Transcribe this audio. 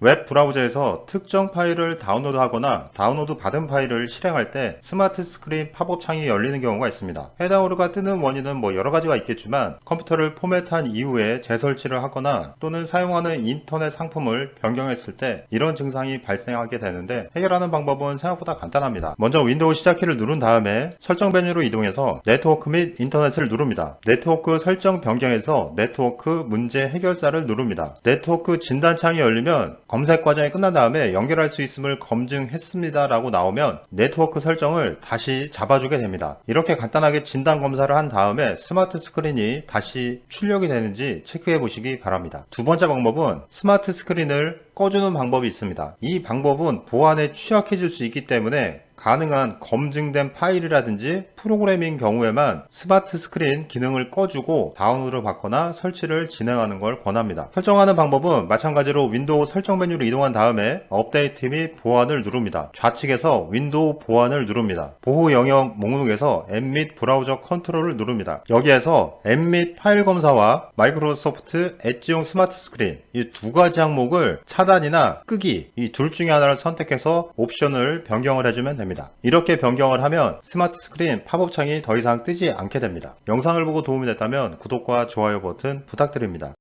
웹 브라우저에서 특정 파일을 다운로드 하거나 다운로드 받은 파일을 실행할 때 스마트 스크린 팝업 창이 열리는 경우가 있습니다. 해당 오류가 뜨는 원인은 뭐 여러 가지가 있겠지만 컴퓨터를 포맷한 이후에 재설치를 하거나 또는 사용하는 인터넷 상품을 변경했을 때 이런 증상이 발생하게 되는데 해결하는 방법은 생각보다 간단합니다. 먼저 윈도우 시작키를 누른 다음에 설정 메뉴로 이동해서 네트워크 및 인터넷을 누릅니다. 네트워크 설정 변경에서 네트워크 문제 해결사를 누릅니다. 네트워크 진단 창이 열리면 검색 과정이 끝난 다음에 연결할 수 있음을 검증했습니다 라고 나오면 네트워크 설정을 다시 잡아주게 됩니다. 이렇게 간단하게 진단 검사를 한 다음에 스마트 스크린이 다시 출력이 되는지 체크해 보시기 바랍니다. 두 번째 방법은 스마트 스크린을 꺼주는 방법이 있습니다. 이 방법은 보안에 취약해질 수 있기 때문에 가능한 검증된 파일이라든지 프로그램인 경우에만 스마트 스크린 기능을 꺼주고 다운로드를 받거나 설치를 진행하는 걸 권합니다. 설정하는 방법은 마찬가지로 윈도우 설정 메뉴로 이동한 다음에 업데이트 및 보안을 누릅니다. 좌측에서 윈도우 보안을 누릅니다. 보호 영역 목록에서 앱 및 브라우저 컨트롤을 누릅니다. 여기에서 앱 및 파일 검사와 마이크로소프트 엣지용 스마트 스크린 이 두 가지 항목을 차단이나 끄기 이 둘 중에 하나를 선택해서 옵션을 변경을 해주면 됩니다. 이렇게 변경을 하면 SmartScreen 팝업 창이 더 이상 뜨지 않게 됩니다. 영상을 보고 도움이 됐다면 구독과 좋아요 버튼 부탁드립니다.